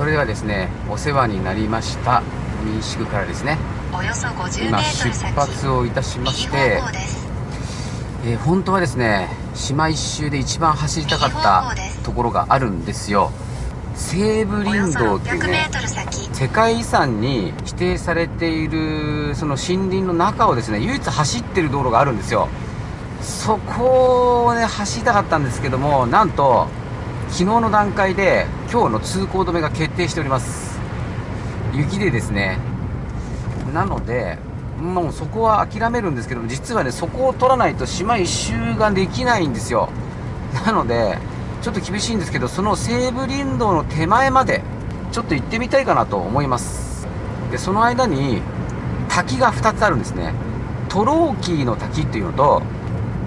それではですねお世話になりました民宿からですね。今出発をいたしましてえー、本当はですね島一周で一番走りたかったところがあるんですよ。西武林道っていうね世界遺産に指定されているその森林の中をですね唯一走ってる道路があるんですよ。そこをね走りたかったんですけどもなんと昨日の段階で今日の通行止めが決定しております。雪でですね。なのでもうそこは諦めるんですけども実はねそこを取らないと島一周ができないんですよ。なのでちょっと厳しいんですけどその西武林道の手前までちょっと行ってみたいかなと思います。でその間に滝が2つあるんですね。トローキーの滝っていうのと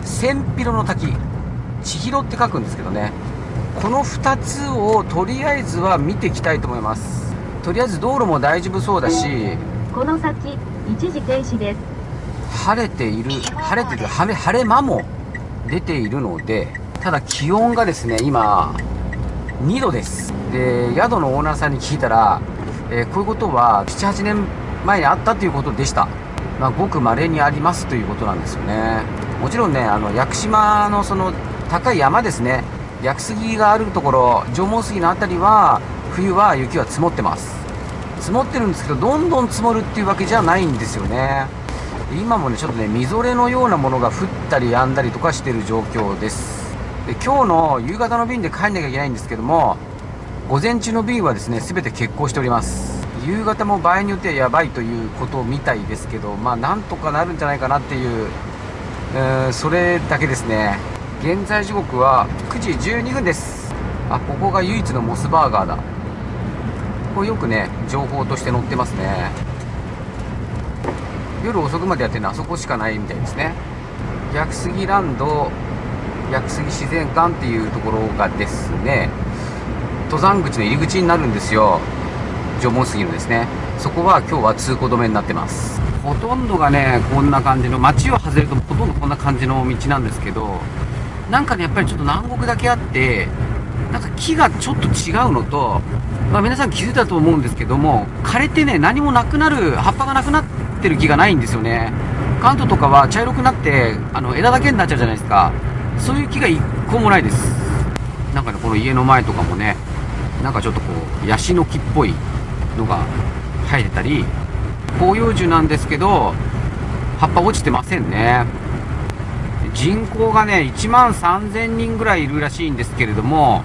千尋の滝。千尋って書くんですけどね。この2つをとりあえずは見ていきたいと思います。とりあえず道路も大丈夫そうだしこの先一時停止です。晴れている晴れてる晴れ晴れ間も出ているのでただ気温がですね今2度です。で宿のオーナーさんに聞いたら、えー、こういうことは78年前にあったということでした。まあ、ごく稀にありますということなんですよね。もちろんねあの屋久島のその高い山ですね屋久杉があるところ縄文杉の辺りは冬は雪は積もってます。積もってるんですけどどんどん積もるっていうわけじゃないんですよね。今もねちょっとねみぞれのようなものが降ったり止んだりとかしてる状況です。で今日の夕方の便で帰んなきゃいけないんですけども午前中の便はですね全て欠航しております。夕方も場合によってはやばいということみたいですけどまあなんとかなるんじゃないかなっていう、えー、それだけですね。現在時刻は9時12分です。あここが唯一のモスバーガーだ。これよくね情報として載ってますね。夜遅くまでやってるのはあそこしかないみたいですね。逆杉ランド逆杉自然館っていうところがですね登山口の入り口になるんですよ。縄文杉のですね。そこは今日は通行止めになってます。ほとんどがねこんな感じの街を外れるとほとんどこんな感じの道なんですけどなんかねやっぱりちょっと南国だけあってなんか木がちょっと違うのと、まあ、皆さん気づいたと思うんですけども枯れてね何もなくなる葉っぱがなくなってる木がないんですよね。関東とかは茶色くなってあの枝だけになっちゃうじゃないですか。そういう木が一個もないです。なんかねこの家の前とかもねなんかちょっとこうヤシの木っぽいのが生えてたり広葉樹なんですけど葉っぱ落ちてませんね。人口がね1万3000人ぐらいいるらしいんですけれども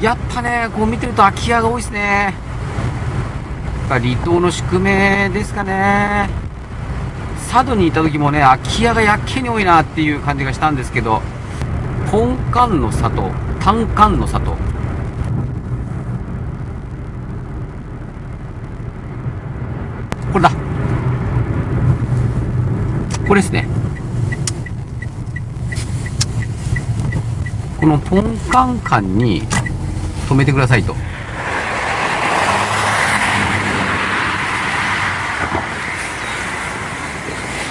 やっぱねこう見てると空き家が多いですね。やっぱ離島の宿命ですかね。佐渡にいた時もね空き家がやっけに多いなっていう感じがしたんですけどポンカンの里タンカンの里。これだ。これですね。このポンカンカンに止めてくださいと。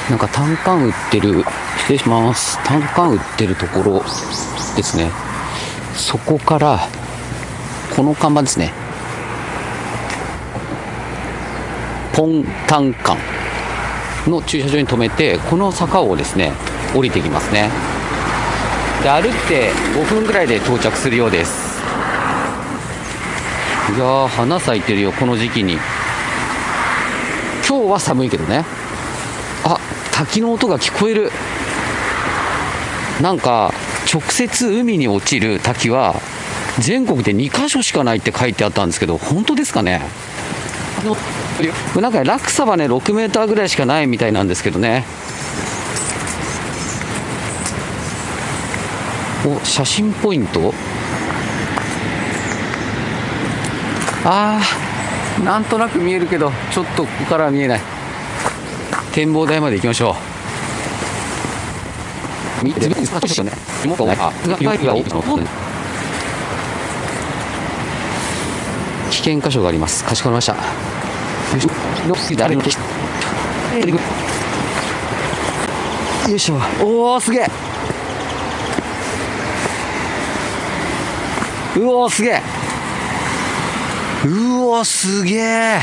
なんかタンカン売ってる失礼します。タンカン売ってるところですね。そこからこの看板ですね。ポンタンカンの駐車場に止めてこの坂をですね降りていきますね。で歩って5分ぐらいで到着するようです。いやー花咲いてるよこの時期に。今日は寒いけどね。あ滝の音が聞こえる。なんか直接海に落ちる滝は全国で2箇所しかないって書いてあったんですけど本当ですかね？なんか落差はね6メーターぐらいしかないみたいなんですけどねお写真ポイント？あーなんとなく見えるけどちょっとここからは見えない。展望台まで行きましょう。危険箇所があります。かしこまりました。よいしょ。おおすげえうおすげえ。うおすげえ。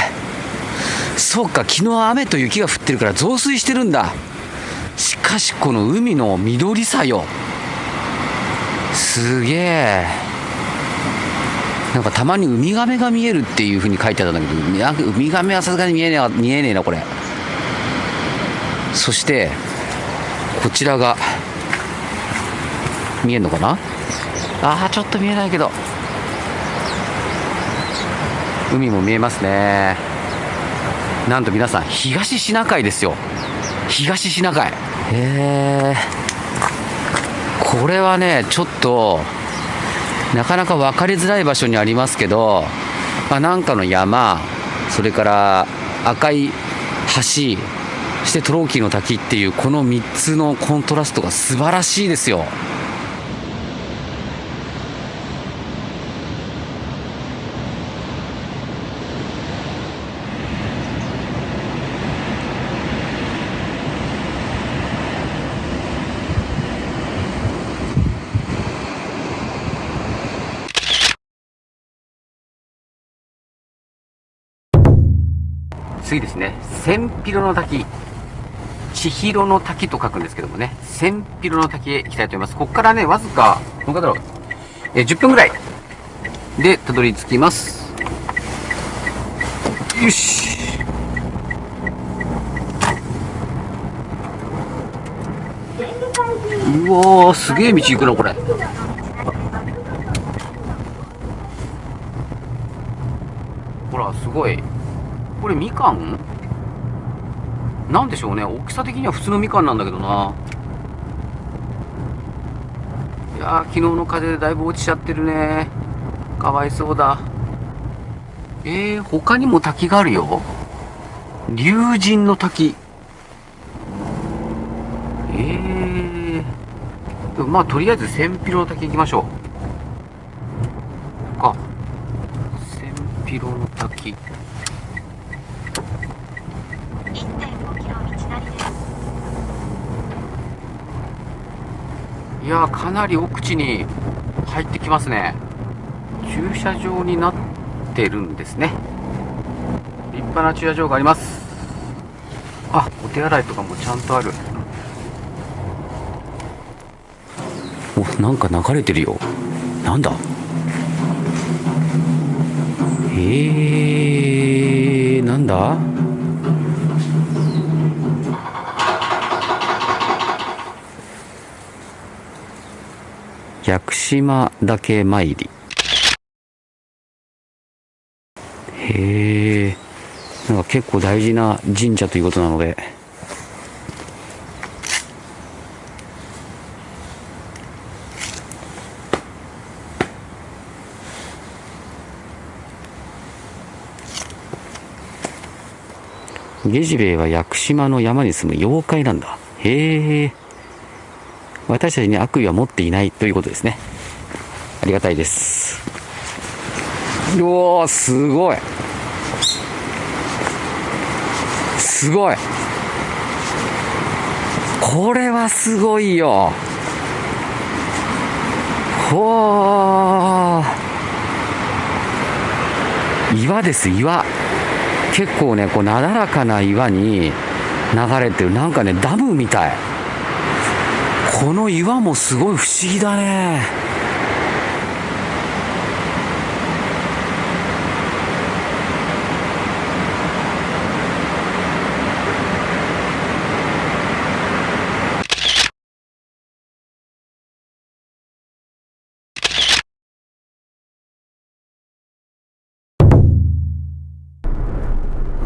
そうか昨日雨と雪が降ってるから増水してるんだ。しかしこの海の緑さよ。すげえ。なんかたまにウミガメが見えるっていう風に書いてあったんだけどなんかウミガメはさすがに見えねえ見えねえなこれ。そしてこちらが見えるのかな？あーちょっと見えないけど。海も見えますね。なんと皆さん東シナ海ですよ。東シナ海。へえこれはねちょっとなかなか分かりづらい場所にありますけど、まあ、なんかの山それから赤い橋そしてトローキーの滝っていうこの3つのコントラストが素晴らしいですよ次ですね。千尋の滝。千尋の滝と書くんですけどもね。千尋の滝へ行きたいと思います。ここからねわずかどのだろう。え10分ぐらい。でたどり着きます。よし。うわーすげえ道行くなこれ。ほらすごい。これみかん？なんでしょうね。大きさ的には普通のみかんなんだけどな。いやー昨日の風でだいぶ落ちちゃってるね。かわいそうだ。えー、他にも滝があるよ。龍神の滝。えー、まあとりあえず千尋の滝行きましょう。か。千尋の滝。やかなり奥地に入ってきますね。駐車場になってるんですね。立派な駐車場があります。あお手洗いとかもちゃんとある。おなんか流れてるよ。なんだ？えー、なんだ？屋久島岳参り。へえ。なんか結構大事な神社ということなので。ゲジベイは屋久島の山に住む妖怪なんだ。へえ。私たちに悪意は持っていないということですね。ありがたいです。うおーすごい。すごい。これはすごいよ。ほー。岩です岩。結構ねこうなだらかな岩に流れてる。なんかねダムみたい。この岩もすごい不思議だね。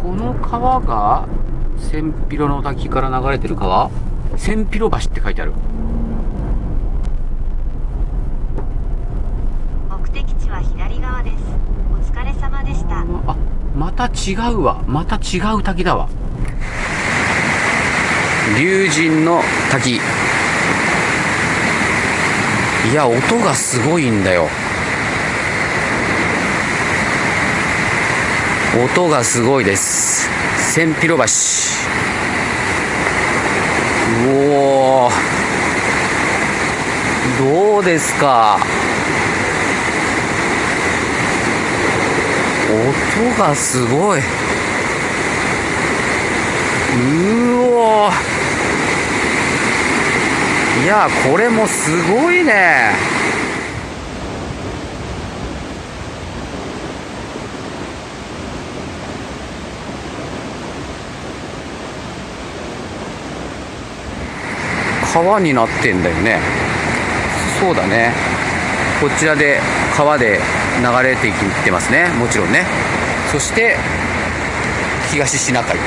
この川が千尋の滝から流れてる川？千尋橋って書いてある目的地は左側ですお疲れ様でしたあまた違うわ。また違う滝だわ。龍神の滝。いや音がすごいんだよ。音がすごいです。千尋橋。うおー。どうですか？音がすごい。うおいやこれもすごいね。川になってんだよね。そうだね。こちらで川で流れていってますね。もちろんね。そして東シナ海。とい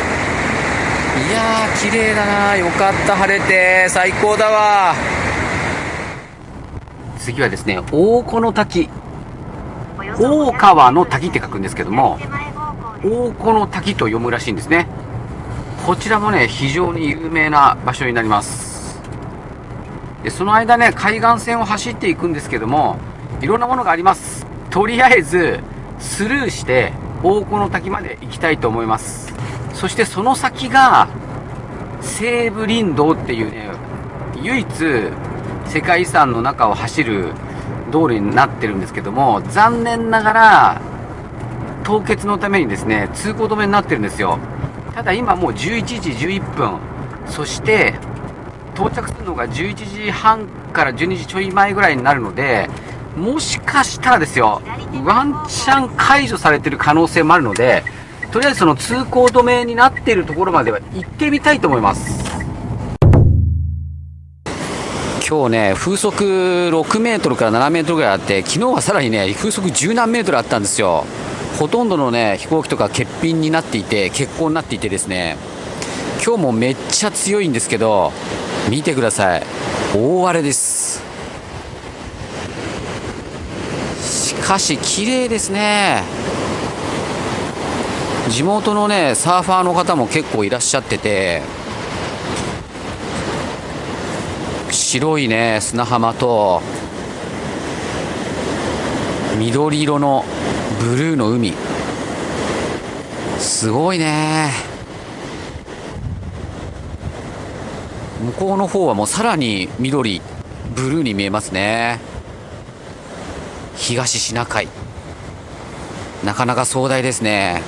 やー綺麗だな。よかった晴れて。最高だわ。次はですね大古の滝。大川の滝って書くんですけども大古の滝と読むらしいんですね。こちらもね非常に有名な場所になります。でその間ね海岸線を走っていくんですけどもいろんなものがあります。とりあえずスルーして大古の滝まで行きたいと思います。そしてその先が西武林道っていうね唯一世界遺産の中を走る道路になってるんですけども残念ながら凍結のためにですね通行止めになってるんですよ。ただ今もう11時11分。そして到着するのが11時半から12時ちょい前ぐらいになるのでもしかしたらですよワンチャン解除されてる可能性もあるのでとりあえずその通行止めになっているところまでは行ってみたいと思います。今日ね風速6メートルから7メートルぐらいあって昨日はさらにね風速10何メートルあったんですよ。ほとんどのね飛行機とか欠品になっていて欠航になっていてですね。今日もめっちゃ強いんですけど見てください。大荒れです。しかし綺麗ですね。地元のねサーファーの方も結構いらっしゃってて白いね砂浜と緑色のブルーの海。すごいね。向こうの方はもうさらに緑ブルーに見えますね。東シナ海。なかなか壮大ですね。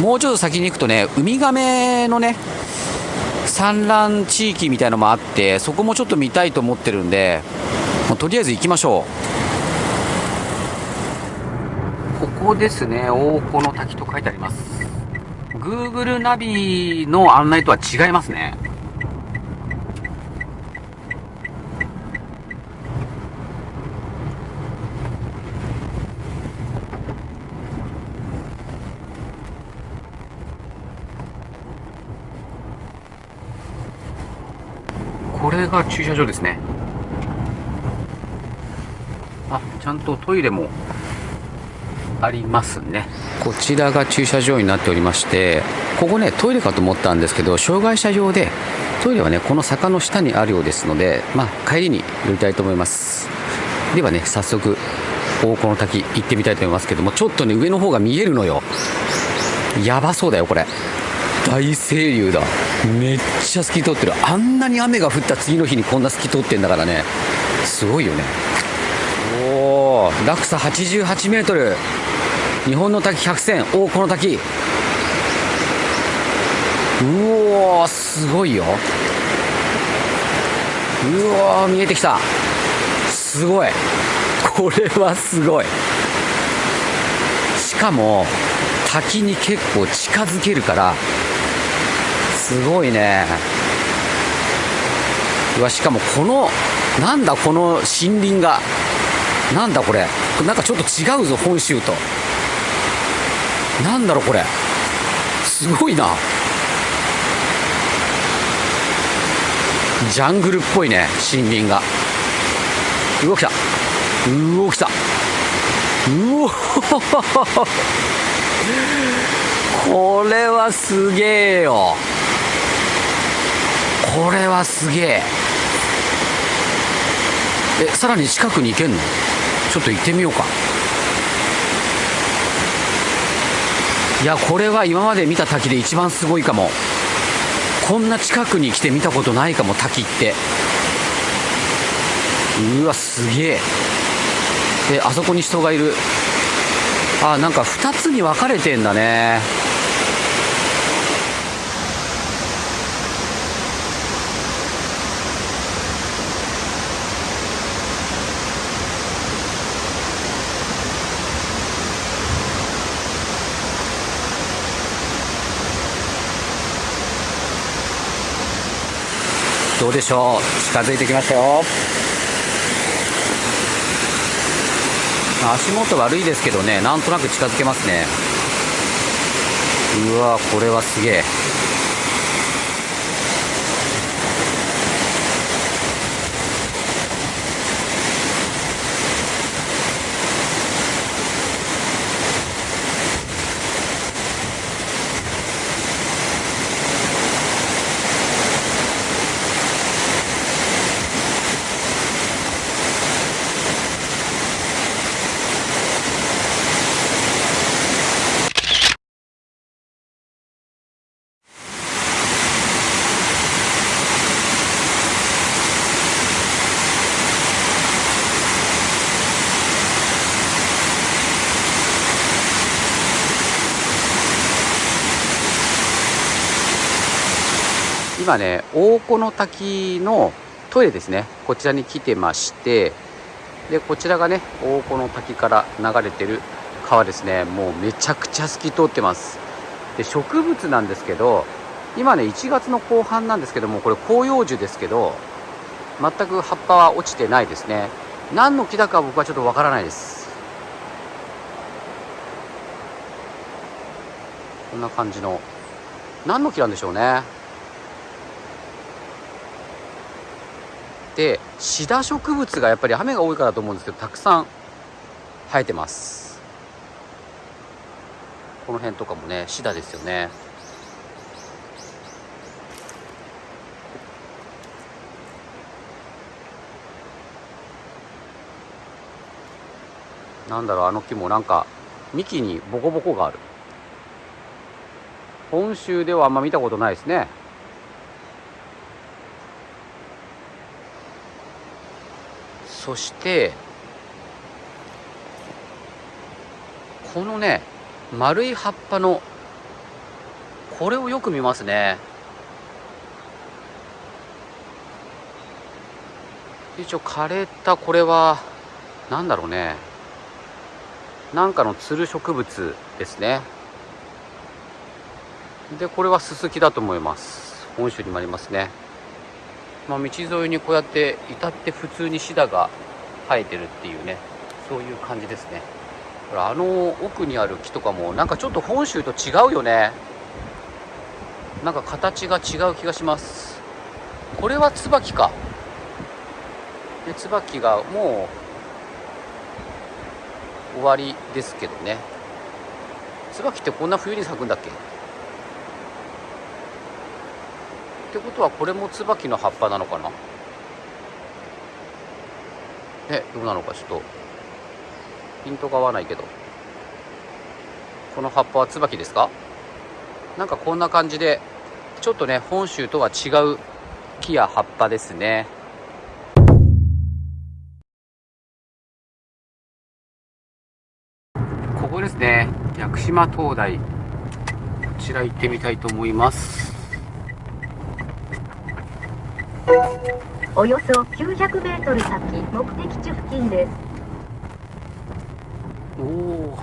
もうちょっと先に行くとねウミガメのね産卵地域みたいのもあってそこもちょっと見たいと思ってるんでもうとりあえず行きましょう。ここですね。大古の滝と書いてあります。Google ナビの案内とは違いますね。が駐車場ですね。あちゃんとトイレもありますね。こちらが駐車場になっておりましてここねトイレかと思ったんですけど障害者用でトイレはねこの坂の下にあるようですのでまあ帰りに寄りたいと思います。ではね早速大古の滝行ってみたいと思いますけどもちょっとね上の方が見えるのよ。やばそうだよこれ。大清流だ。めっちゃ透き通ってる。あんなに雨が降った次の日にこんな透き通ってんだからね。すごいよね。おお落差88メートル。日本の滝100選。大この滝。うおすごいよ。うわー見えてきた。すごい。これはすごい。しかも滝に結構近づけるからすごいね。うわしかもこのなんだこの森林が。なんだこれ。なんかちょっと違うぞ本州と。なんだろうこれ。すごいな。ジャングルっぽいね森林が。うわ来た。うお来た。うお これはすげえよ。これはすげえ。えさらに近くに行けんの？ちょっと行ってみようか。いやこれは今まで見た滝で一番すごいかも。こんな近くに来て見たことないかも滝って。うわすげえ。えあそこに人がいる。あなんか2つに分かれてんだね。どうでしょう？近づいてきましたよ。足元悪いですけどねなんとなく近づけますね。うわこれはすげえ。今ね大古の滝のトイレですね。こちらに来てましてでこちらがね大古の滝から流れてる川ですね。もうめちゃくちゃ透き通ってます。で植物なんですけど今ね1月の後半なんですけどもこれ広葉樹ですけど全く葉っぱは落ちてないですね。何の木だか僕はちょっとわからないです。こんな感じの何の木なんでしょうね。でシダ植物がやっぱり雨が多いからと思うんですけどたくさん生えてます。この辺とかもねシダですよね。なんだろうあの木もなんか幹にボコボコがある。本州ではあんま見たことないですね。そしてこのね丸い葉っぱのこれをよく見ますね。一応枯れたこれは何だろうね。なんかのつる植物ですね。でこれはススキだと思います。本州にもありますね。まあ、道沿いにこうやって至って普通にシダが生えてるっていうねそういう感じですね。ほらあの奥にある木とかもなんかちょっと本州と違うよね。なんか形が違う気がします。これは椿か。で椿がもう終わりですけどね。椿ってこんな冬に咲くんだっけ？ってことはこれも椿の葉っぱなのかな？ねどうなのか？ちょっと。ピントが合わないけど。この葉っぱは椿ですか？なんかこんな感じでちょっとね本州とは違う木や葉っぱですね。ここですね。屋久島灯台。こちら行ってみたいと思います。およそ900メートル先目的地付近です。おお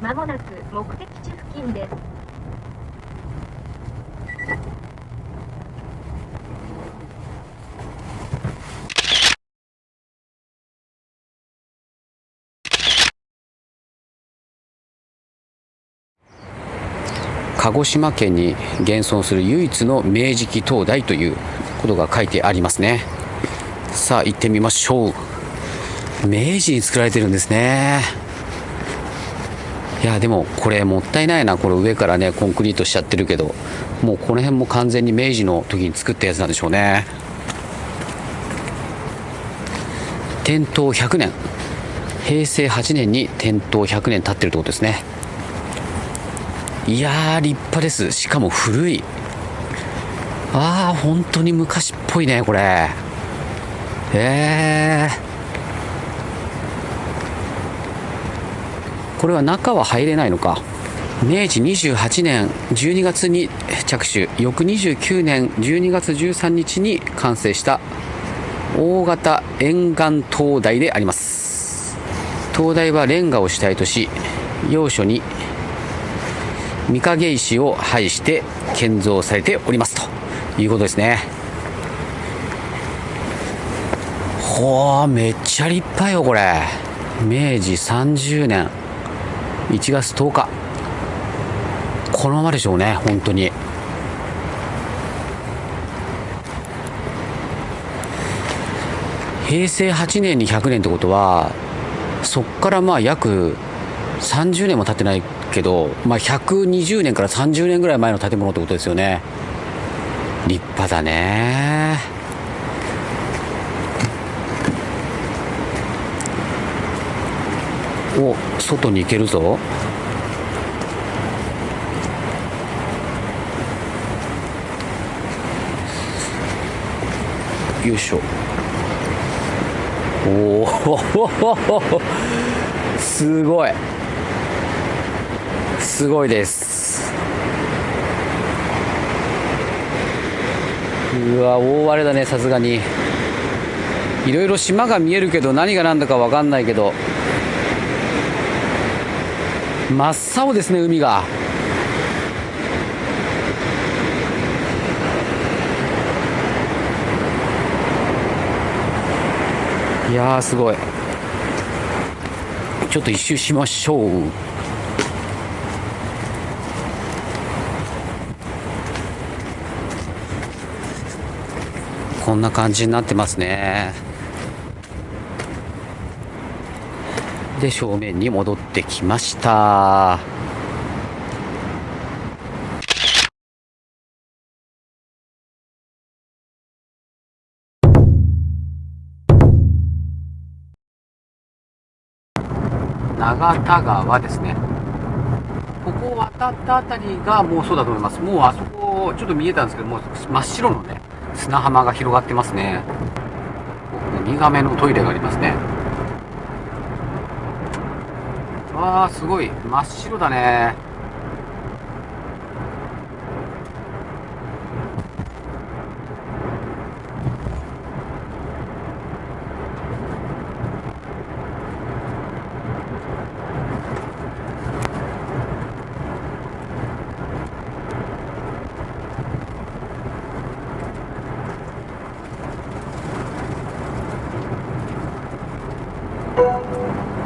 まもなく目的地付近です鹿児島県に現存する唯一の明治期灯台ということが書いてありますね。さあ行ってみましょう。明治に作られてるんですね。いやでもこれもったいないな。これ上からねコンクリートしちゃってるけど。もうこの辺も完全に明治の時に作ったやつなんでしょうね。点灯100年。平成8年に点灯100年経ってるってことですね。いやー立派です。しかも古い。ああ本当に昔っぽいねこれ。えー、これは中は入れないのか。明治28年12月に着手。翌29年12月13日に完成した大型沿岸灯台であります。灯台はレンガを主体とし要所に御影石を配して建造されておりますと。いうことですね。ほーめっちゃ立派よこれ。明治30年。1月10日。このままでしょうね本当に。平成8年に100年ってことはそっからまあ約30年も経ってないけど、まあ、120年から30年ぐらい前の建物ってことですよね。立派だね。お外に行けるぞ。よいしょ。おお すごい。すごいです。うわ大荒れだねさすがに。いろいろ島が見えるけど何が何だか分かんないけど。真っ青ですね海が。いやーすごい。ちょっと一周しましょう。こんな感じになってますね。で正面に戻ってきました。長田川ですね。ここを渡ったあたりがもうそうだと思います。もうあそこちょっと見えたんですけどもう真っ白のね砂浜が広がってますね。ウミガメのトイレがありますね。わあすごい。真っ白だね。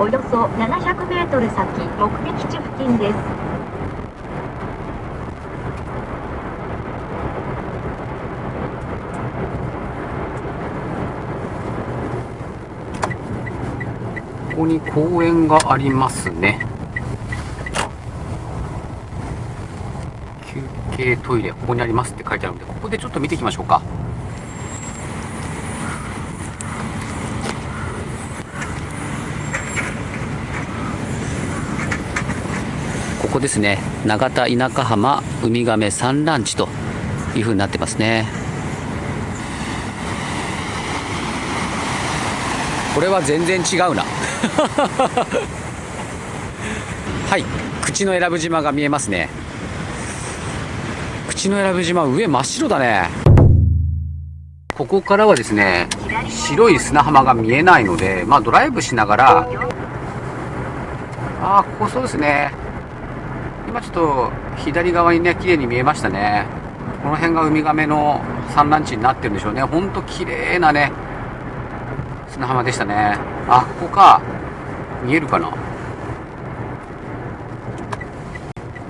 およそ700メートル先目的地付近です。ここに公園がありますね。休憩トイレここにありますって書いてあるのでここでちょっと見ていきましょうか。ここですね。永田田舎浜ウミガメ産卵地というふうになってますね。これは全然違うな。はい。口永良部島が見えますね。口永良部島上真っ白だね。ここからはですね白い砂浜が見えないのでまあドライブしながら。ああここそうですね。今ちょっと左側にね綺麗に見えましたね。この辺がウミガメの産卵地になってるんでしょうね。ほんと綺麗なね砂浜でしたね。あここか。見えるかな。こ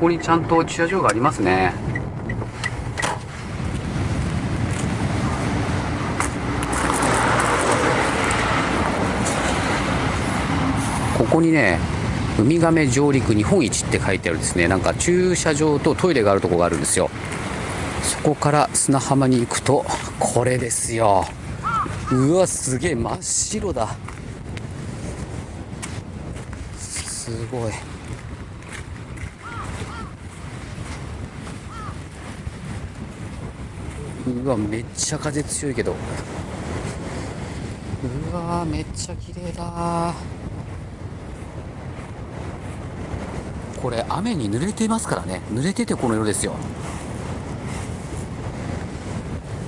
こにちゃんと駐車場がありますね。ここにねウミガメ上陸日本一って書いてあるですね。なんか駐車場とトイレがあるところがあるんですよ。そこから砂浜に行くとこれですよ。うわすげえ真っ白だ。すごい。うわめっちゃ風強いけど。うわめっちゃ綺麗だ。これ雨に濡れてますからね。濡れててこの色ですよ。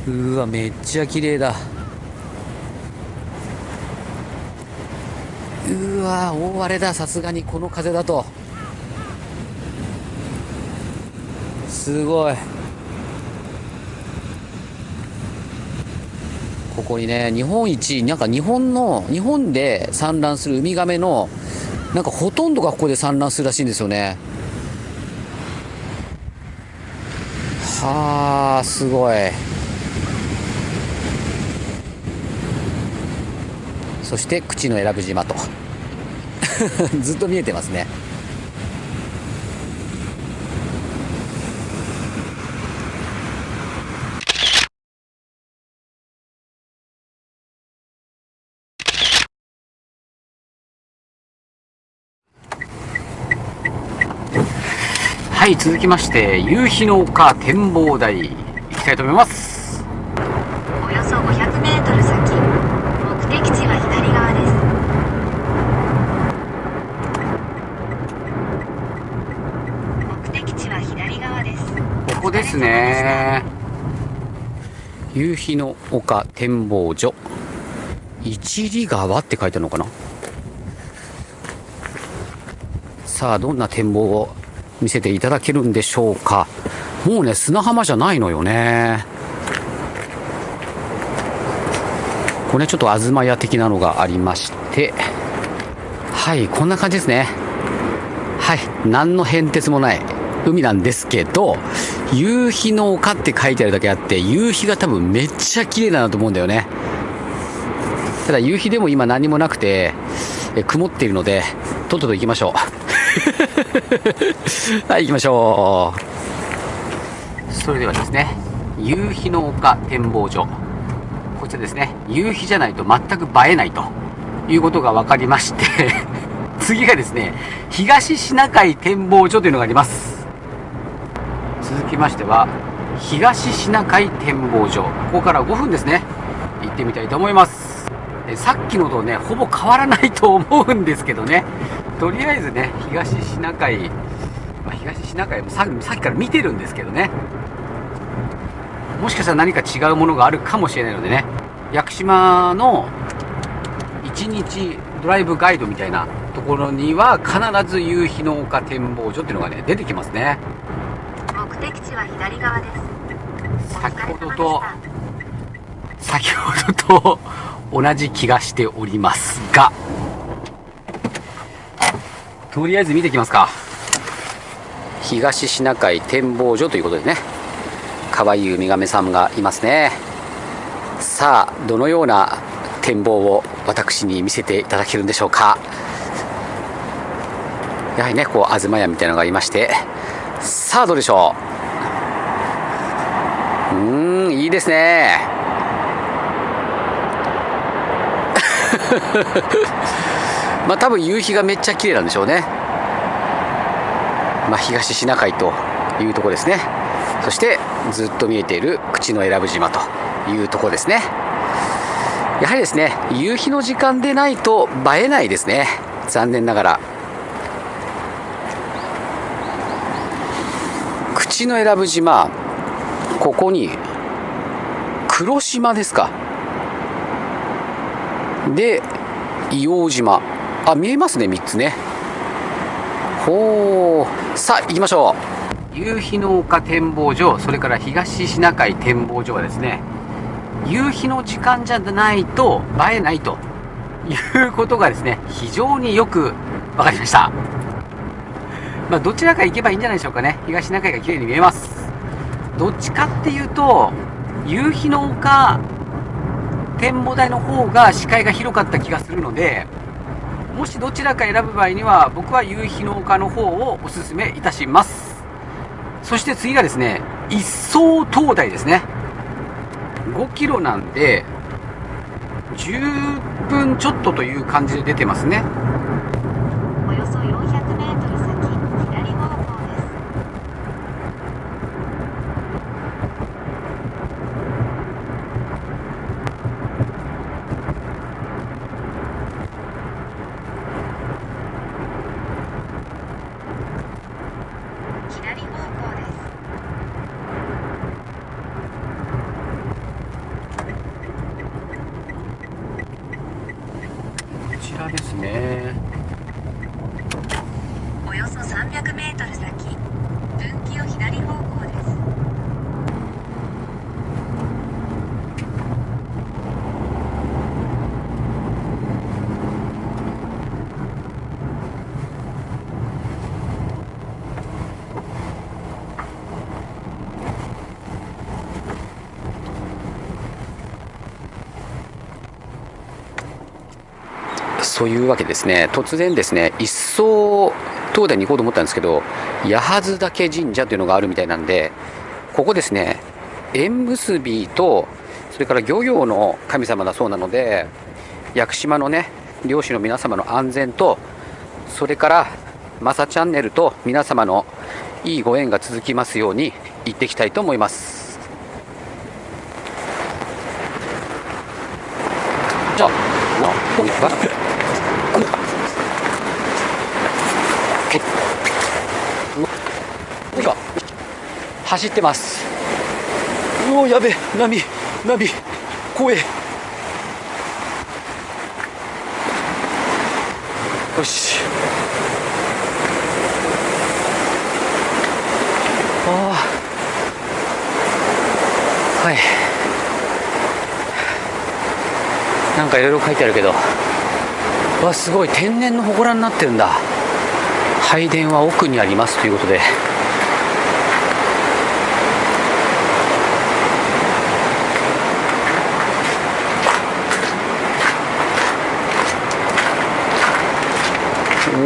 うわめっちゃ綺麗だ。うわ大荒れだ。さすがにこの風だと。すごい。ここにね日本一なんか日本の日本で産卵するウミガメのなんかほとんどがここで産卵するらしいんですよね。はあすごい。そして口の選ぶ島と。ずっと見えてますね。はい続きまして夕日の丘展望台行きたいと思います。およそ 500m 先目的地は左側です。目的地は左側です。ここですね。夕日の丘展望所。一里川って書いてあるのかな？さあどんな展望を見せていただけるんでしょうか。もうね砂浜じゃないのよね。これちょっと東屋的なのがありまして。はいこんな感じですね。はい何の変哲もない海なんですけど夕日の丘って書いてあるだけあって夕日が多分めっちゃ綺麗だなと思うんだよね。ただ夕日でも今何もなくてえ曇っているのでとっとと行きましょう。はい行きましょう。それではですね夕日の丘展望所。こちらですね夕日じゃないと全く映えないということが分かりまして 次がですね東シナ海展望所というのがあります。続きましては東シナ海展望所。ここから5分ですね行ってみたいと思います。さっきのとねほぼ変わらないと思うんですけどね。とりあえずね東シナ海、まあ、東シナ海もささっきから見てるんですけどね。もしかしたら何か違うものがあるかもしれないのでね。屋久島の1日ドライブガイドみたいなところには必ず夕日の丘展望所っていうのがね出てきますね。目的地は左側です。先ほどと先ほどと同じ気がしておりますがとりあえず見てきますか。東シナ海展望所ということでね。可愛いウミガメさんがいますね。さあどのような展望を私に見せていただけるんでしょうか。やはりねこう東屋みたいなのがいまして。さあどうでしょう。うんいいですね。まあ多分夕日がめっちゃ綺麗なんでしょうね。まあ東シナ海というとこですね。そしてずっと見えている口永良部島というとこですね。やはりですね夕日の時間でないと映えないですね。残念ながら。口永良部島ここに黒島ですか。で硫黄島。あ見えますね3つね。ほう。さあ行きましょう。夕日の丘展望所それから東シナ海展望所はですね夕日の時間じゃないと映えないということがですね非常によく分かりました。まあどちらか行けばいいんじゃないでしょうかね。東シナ海が綺麗に見えます。どっちかっていうと夕日の丘展望台の方が視界が広かった気がするのでもしどちらか選ぶ場合には僕は夕日の丘の方をおすすめいたします。そして次がですね一層灯台ですね。5キロなんで10分ちょっとという感じで出てますねおよそ 400m 先左方向ですそういうわけですね。突然ですね一層東大に行こうと思ったんですけど八幡岳神社というのがあるみたいなんでここですね縁結びとそれから漁業の神様だそうなので屋久島のね漁師の皆様の安全とそれからマサチャンネルと皆様のいいご縁が続きますように行っていきたいと思います。じゃあこんにちはよいしょ走ってます。うおやべ波波。怖え。よし。ああはい。なんかいろいろ書いてあるけど。わすごい。天然の祠になってるんだ。拝殿は奥にありますということで。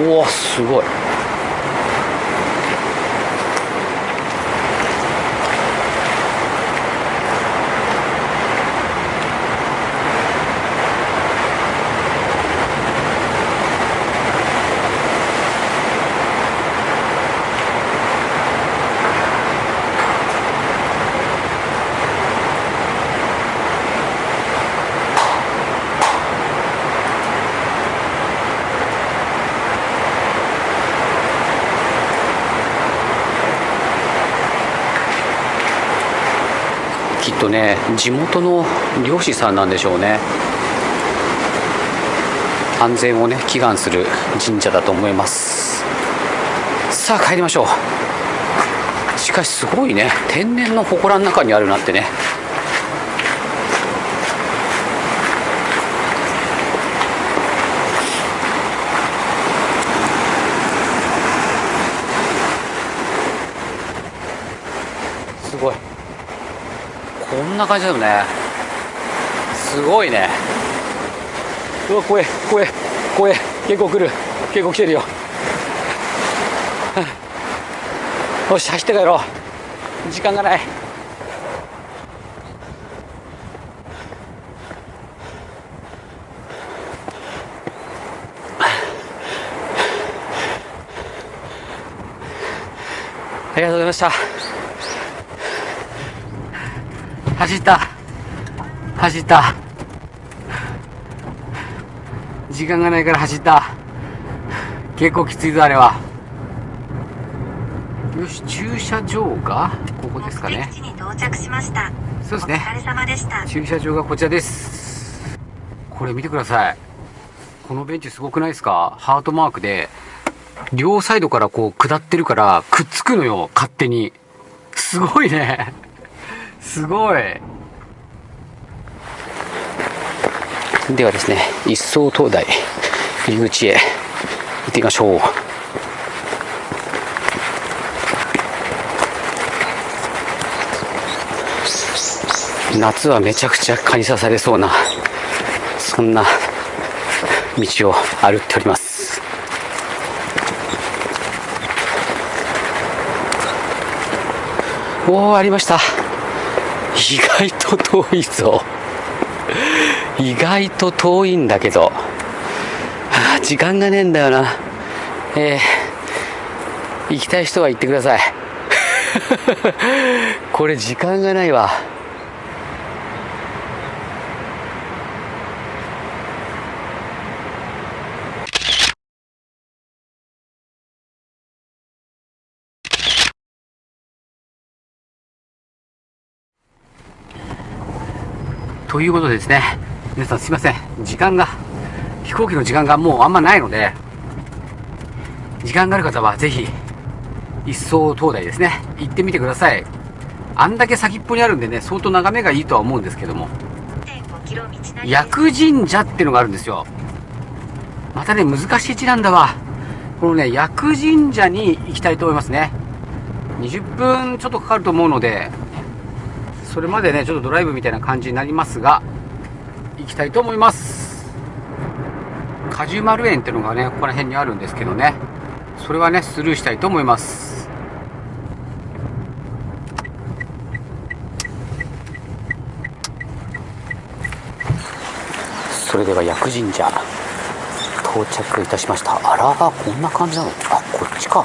うわすごい。とね地元の漁師さんなんでしょうね。安全をね祈願する神社だと思います。さあ帰りましょう。しかしすごいね。天然の祠の中にあるなってねすごいこんな感じだよね。すごいね。うわ怖え怖え怖え結構来る。結構来てるよ。よし走って帰ろう。時間がない。ありがとうございました。走った。走った。時間がないから走った。結構きついぞあれは。よし駐車場がここですかね。目的地に到着しました。そうですね。お疲れ様でした。駐車場がこちらです。これ見てください。このベンチすごくないですか？ハートマークで両サイドからこう下ってるからくっつくのよ勝手に。すごいねすごい。ではですね一層灯台入り口へ行ってみましょう。夏はめちゃくちゃ蚊に刺されそうなそんな道を歩っております。おおありました。意外と遠いぞ。意外と遠いんだけど、はあ時間がねえんだよな。えー、行きたい人は行ってください。これ時間がないわ。ということでですね、皆さんすいません、時間が、飛行機の時間がもうあんまないので、時間がある方はぜひ、一層灯台ですね、行ってみてください。あんだけ先っぽにあるんでね、相当眺めがいいとは思うんですけども、薬神社っていうのがあるんですよ。またね、難しい地なんだわ。このね、薬神社に行きたいと思いますね。20分ちょっとかかると思うので、それまでね、ちょっとドライブみたいな感じになりますが、行きたいと思います。果樹丸園っていうのがねここら辺にあるんですけどね。それはねスルーしたいと思います。それでは薬神社到着いたしました。あらこんな感じなの？あこっちか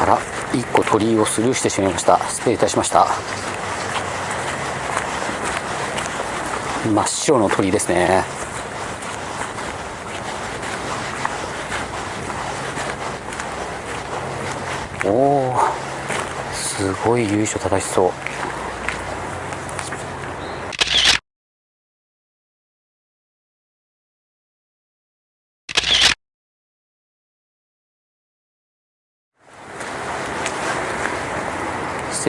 あら1個鳥居をスルーしてしまいました。失礼いたしました。真っ白の鳥居ですね。おおすごい由緒正しそう。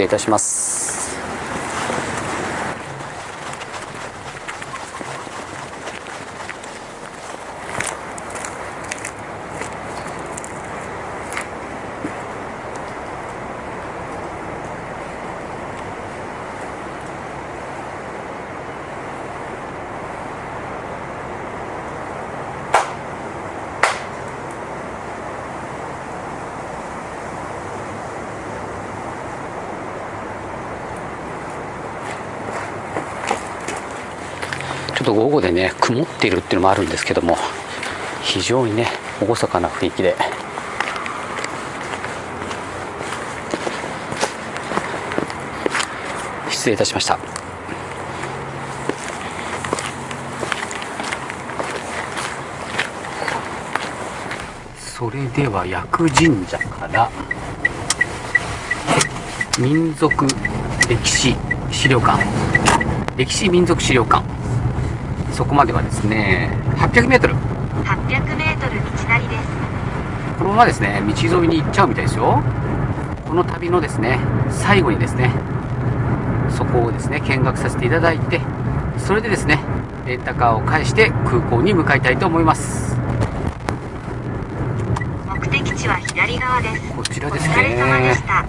いたします。ちょっと午後でね曇っているっていうのもあるんですけども非常にね厳かな雰囲気で。失礼いたしました。それでは薬神社から民族歴史資料館。歴史民族資料館。そこまではですね 800m 800メートル。道なりです。このままですね道沿いに行っちゃうみたいですよ。この旅のですね最後にですねそこをですね見学させていただいてそれでですねレンタカーを返して空港に向かいたいと思います。目的地は左側です。こちらですお疲れ様でねした